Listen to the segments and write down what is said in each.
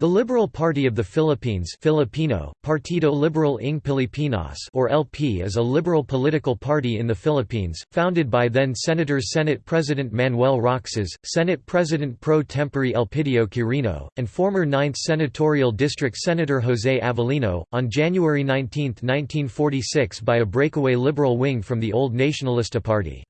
The Liberal Party of the Philippines Filipino, Partido Liberal ng Pilipinas or LP is a liberal political party in the Philippines, founded by then-Senators Senate President Manuel Roxas, Senate President pro tempore Elpidio Quirino, and former 9th Senatorial District Senator José Avellino, on January 19, 1946 by a breakaway liberal wing from the old Nacionalista Party.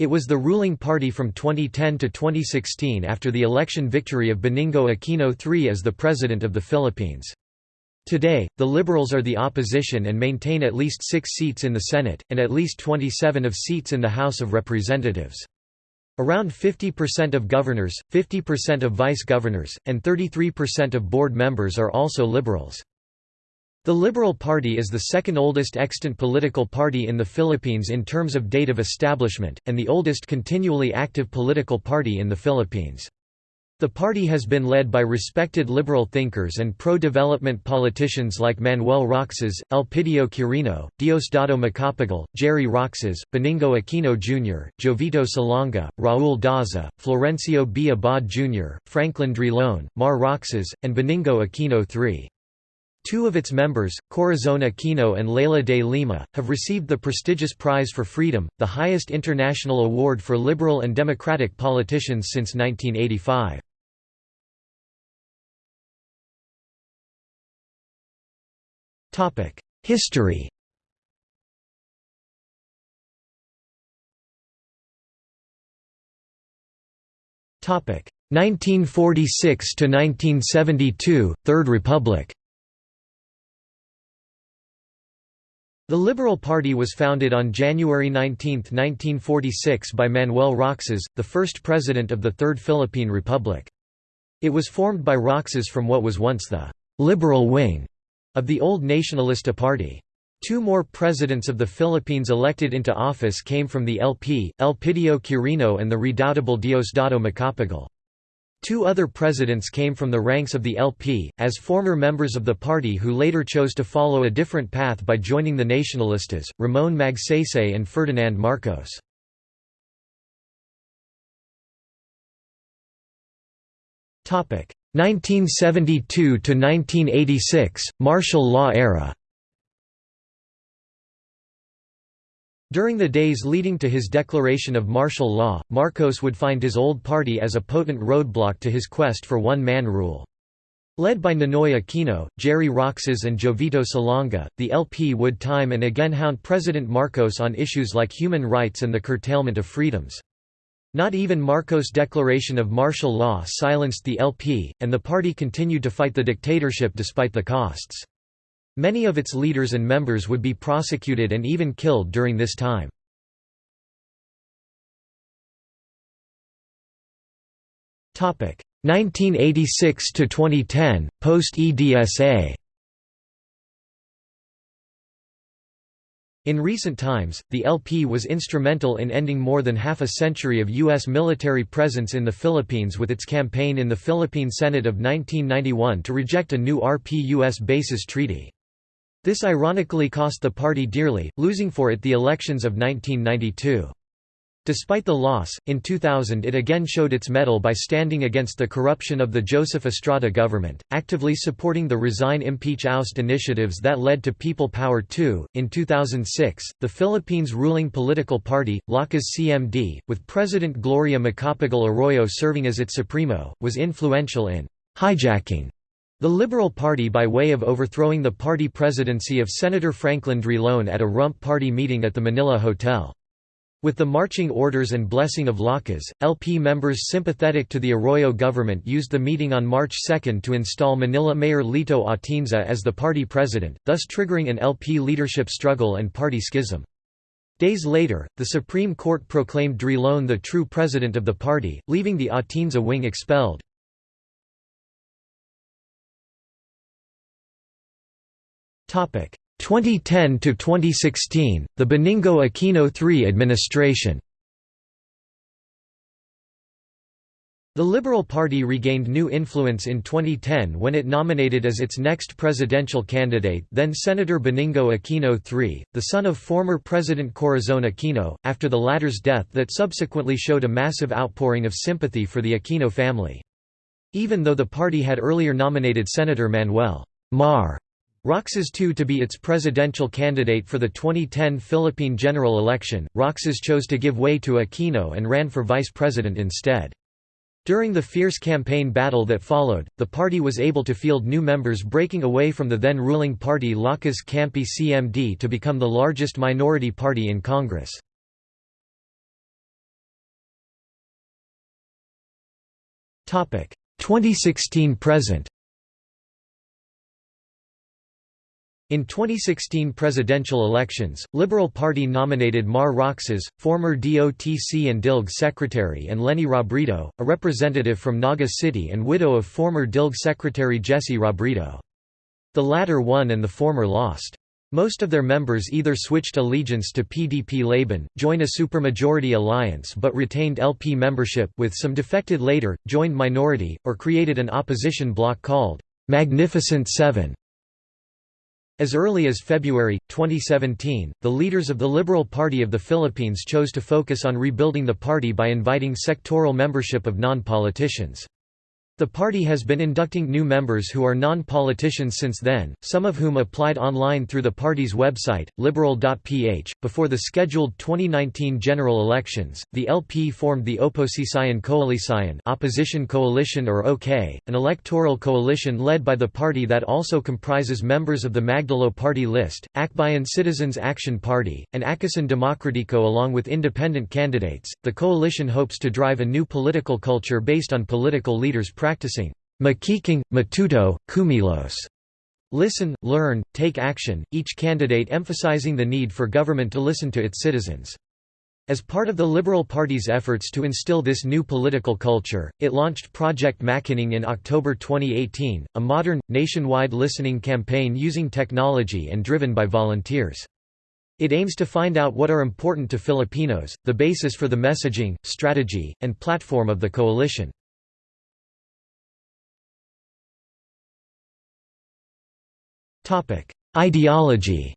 It was the ruling party from 2010 to 2016 after the election victory of Benigno Aquino III as the President of the Philippines. Today, the Liberals are the opposition and maintain at least six seats in the Senate, and at least 27 of seats in the House of Representatives. Around 50% of governors, 50% of vice-governors, and 33% of board members are also Liberals. The Liberal Party is the second oldest extant political party in the Philippines in terms of date of establishment, and the oldest continually active political party in the Philippines. The party has been led by respected liberal thinkers and pro-development politicians like Manuel Roxas, Elpidio Quirino, Diosdado Macapagal, Jerry Roxas, Benigno Aquino Jr., Jovito Salonga, Raul Daza, Florencio B. Abad Jr., Franklin Drilon, Mar Roxas, and Benigno Aquino III. Two of its members, Corazon Aquino and Leila de Lima, have received the prestigious Prize for Freedom, the highest international award for liberal and democratic politicians since 1985. History Topic 1946 to 1972 Third Republic The Liberal Party was founded on January 19, 1946 by Manuel Roxas, the first president of the Third Philippine Republic. It was formed by Roxas from what was once the «liberal wing» of the old Nacionalista Party. Two more presidents of the Philippines elected into office came from the LP, Elpidio Quirino and the redoubtable Diosdado Macapagal. Two other presidents came from the ranks of the LP, as former members of the party who later chose to follow a different path by joining the Nacionalistas, Ramon Magsaysay and Ferdinand Marcos. Topic 1972 to 1986 martial law era. During the days leading to his declaration of martial law, Marcos would find his old party as a potent roadblock to his quest for one-man rule. Led by Ninoy Aquino, Jerry Roxas and Jovito Salonga, the LP would time and again hound President Marcos on issues like human rights and the curtailment of freedoms. Not even Marcos' declaration of martial law silenced the LP, and the party continued to fight the dictatorship despite the costs. Many of its leaders and members would be prosecuted and even killed during this time. Topic 1986 to 2010 post EDSA In recent times, the LP was instrumental in ending more than half a century of U.S. military presence in the Philippines with its campaign in the Philippine Senate of 1991 to reject a new RP-US bases treaty. This ironically cost the party dearly, losing for it the elections of 1992. Despite the loss, in 2000 it again showed its mettle by standing against the corruption of the Joseph Estrada government, actively supporting the Resign Impeach Oust initiatives that led to People Power II. In 2006, the Philippines' ruling political party, Lakas CMD, with President Gloria Macapagal Arroyo serving as its supremo, was influential in hijacking the Liberal Party by way of overthrowing the party presidency of Senator Franklin Drilon at a rump party meeting at the Manila Hotel. With the marching orders and blessing of Lakas, LP members sympathetic to the Arroyo government used the meeting on March 2 to install Manila Mayor Lito Atienza as the party president, thus triggering an LP leadership struggle and party schism. Days later, the Supreme Court proclaimed Drilon the true president of the party, leaving the Atienza wing expelled. 2010 to 2016, the Benigno Aquino III administration. The Liberal Party regained new influence in 2010 when it nominated as its next presidential candidate then Senator Benigno Aquino III, the son of former President Corazon Aquino, after the latter's death that subsequently showed a massive outpouring of sympathy for the Aquino family. Even though the party had earlier nominated Senator Manuel Mar Roxas II to be its presidential candidate for the 2010 Philippine general election, Roxas chose to give way to Aquino and ran for vice president instead. During the fierce campaign battle that followed, the party was able to field new members breaking away from the then ruling party Lakas Campi CMD to become the largest minority party in Congress. Topic 2016 present. In 2016 presidential elections, Liberal Party nominated Mar Roxas, former DOTC and DILG secretary and Leni Robredo, a representative from Naga City and widow of former DILG secretary Jesse Robredo. The latter won and the former lost. Most of their members either switched allegiance to PDP-Laban, joined a supermajority alliance but retained LP membership with some defected later, joined minority, or created an opposition bloc called Magnificent Seven. As early as February, 2017, the leaders of the Liberal Party of the Philippines chose to focus on rebuilding the party by inviting sectoral membership of non-politicians. The party has been inducting new members who are non-politicians since then, some of whom applied online through the party's website, liberal.ph. Before the scheduled 2019 general elections, the LP formed the Oposisyon Koalisyon opposition coalition or OK, an electoral coalition led by the party that also comprises members of the Magdalo Party List, Akbayan Citizens Action Party, and Aksyon Demokratiko along with independent candidates. The coalition hopes to drive a new political culture based on political leaders' practicing makinig, matuto, kumilos. Listen, learn, take action, each candidate emphasizing the need for government to listen to its citizens. As part of the Liberal Party's efforts to instill this new political culture, it launched Project Makinig in October 2018, a modern, nationwide listening campaign using technology and driven by volunteers. It aims to find out what are important to Filipinos, the basis for the messaging, strategy, and platform of the coalition. Ideology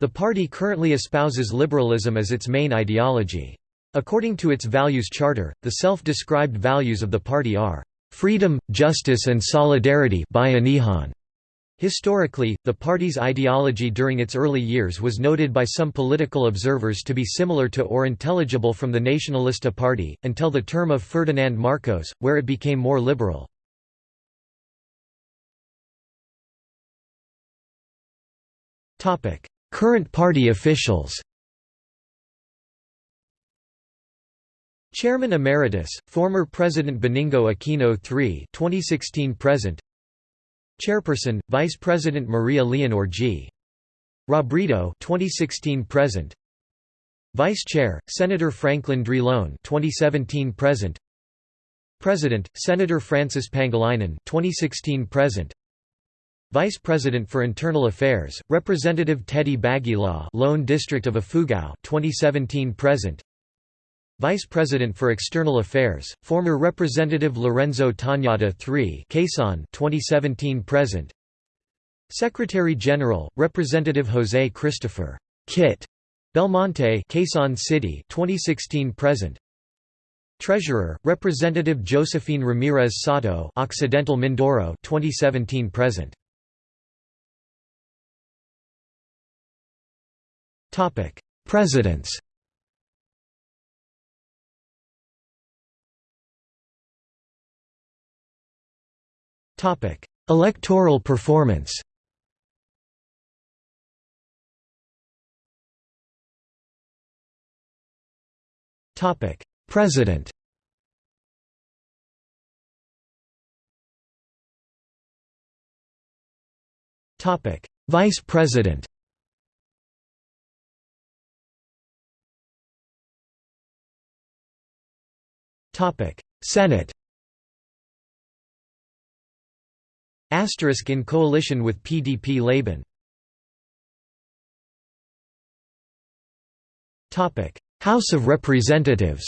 The party currently espouses liberalism as its main ideology. According to its values charter, the self-described values of the party are freedom, justice and solidarity bayanihan. Historically, the party's ideology during its early years was noted by some political observers to be similar to or intelligible from the Nacionalista Party, until the term of Ferdinand Marcos, where it became more liberal. Current party officials Chairman Emeritus, former President Benigno Aquino III 2016 present. Chairperson, Vice President Maria Leonor G. Robredo 2016 present. Vice Chair, Senator Franklin Drilon 2017 present. President, Senator Francis Pangilinan 2016 present Vice President for Internal Affairs, Representative Teddy Baguilat, Lone District of Ifugao, 2017 present. Vice President for External Affairs, former Representative Lorenzo Tañada III, Quezon, 2017 present. Secretary General, Representative Jose Christopher Kit Belmonte, Quezon City, 2016 present. Treasurer, Representative Josephine Ramirez Sato, Occidental Mindoro, 2017 present. Topic: Presidents. Topic: Electoral performance. Topic: President. Topic: Vice President. Senate Asterisk in coalition with PDP-Laban House of Representatives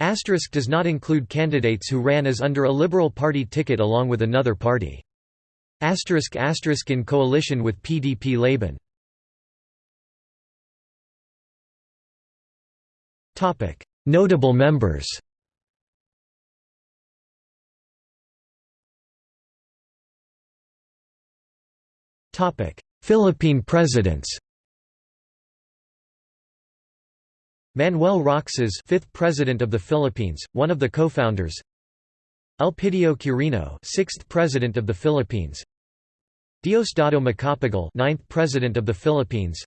Asterisk does not include candidates who ran as under a Liberal Party ticket along with another party. Asterisk asterisk in coalition with PDP-Laban Notable members Philippine presidents Manuel Roxas, fifth president of the Philippines, one of the co-founders. Elpidio Quirino, sixth president of the Philippines. Diosdado Macapagal, ninth president of the Philippines.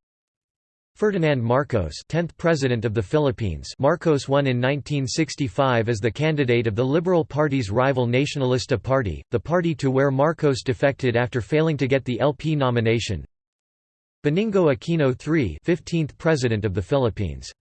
Ferdinand Marcos, 10th president of the Philippines. Marcos won in 1965 as the candidate of the Liberal Party's rival Nacionalista Party, the party to where Marcos defected after failing to get the LP nomination. Benigno Aquino III, 15th president of the Philippines.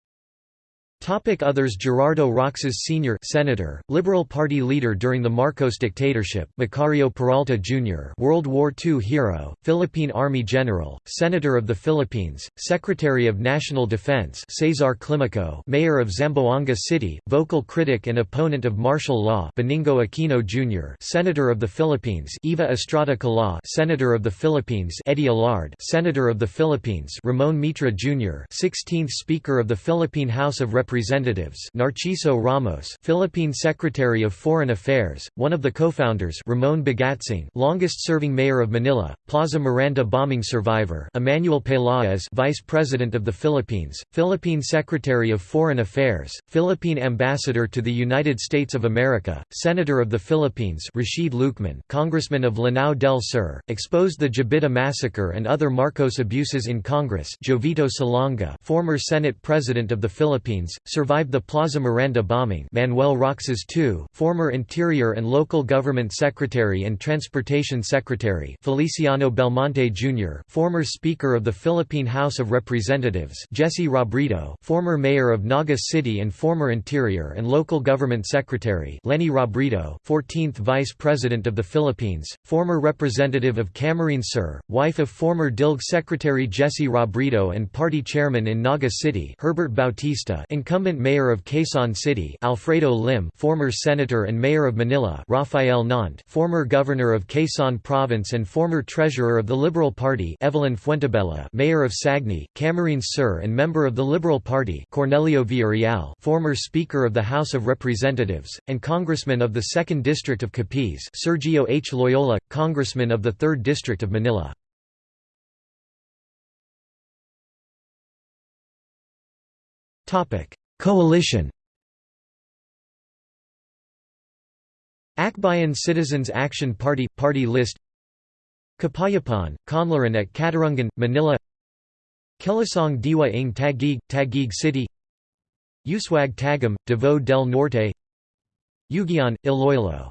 Topic others Gerardo Roxas Sr. Senator, Liberal Party leader during the Marcos dictatorship, Macario Peralta Jr. World War II hero, Philippine Army General, Senator of the Philippines, Secretary of National Defense Cesar Climaco Mayor of Zamboanga City, vocal critic and opponent of martial law Benigno Aquino Jr. Senator of the Philippines Eva Estrada Kalaw Senator of the Philippines Eddie Ilarde Senator of the Philippines Ramon Mitra Jr. 16th Speaker of the Philippine House of Representatives Representatives Narciso Ramos Philippine Secretary of Foreign Affairs, one of the co-founders Ramon Bagatsing longest-serving mayor of Manila, Plaza Miranda bombing survivor Emmanuel Pelaez Vice President of the Philippines, Philippine Secretary of Foreign Affairs, Philippine Ambassador to the United States of America, Senator of the Philippines Rashid Lucman Congressman of Lanao del Sur, exposed the Jabidah massacre and other Marcos abuses in Congress Jovito Salonga former Senate President of the Philippines, survived the Plaza Miranda bombing. Manuel Roxas II, former Interior and Local Government Secretary and Transportation Secretary. Feliciano Belmonte Jr., former Speaker of the Philippine House of Representatives. Jesse Robredo, former Mayor of Naga City and former Interior and Local Government Secretary. Leni Robredo, 14th Vice President of the Philippines, former Representative of Camarines Sur, wife of former DILG Secretary Jesse Robredo and Party Chairman in Naga City. Herbert Bautista incumbent mayor of Quezon City Alfredo Lim former senator and mayor of Manila Rafael Nont former governor of Quezon Province and former treasurer of the Liberal Party Evelyn Fuentebella mayor of Sagñay, Camarines Sur and member of the Liberal Party Cornelio Villarreal former speaker of the House of Representatives, and congressman of the 2nd District of Capiz Sergio H. Loyola, congressman of the 3rd District of Manila. Coalition Akbayan Citizens Action Party – Party list Kapayapaan, Kaunlaran at Katarungan, Manila Kilusang Diwa ng Taguig, Taguig City Uswag Tagum, Davao del Norte Uguian, Iloilo